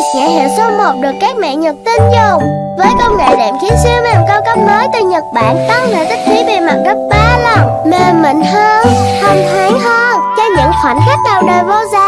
Face, nhãn hiệu số 1 được các mẹ Nhật tin dùng. Với công nghệ đệm khiến siêu mềm cao cấp mới từ Nhật Bản tăng thể tích khí bề mặt gấp 3 lần, mềm mịn hơn, thông thoáng hơn cho những khoảnh khắc đầu đời vô giá.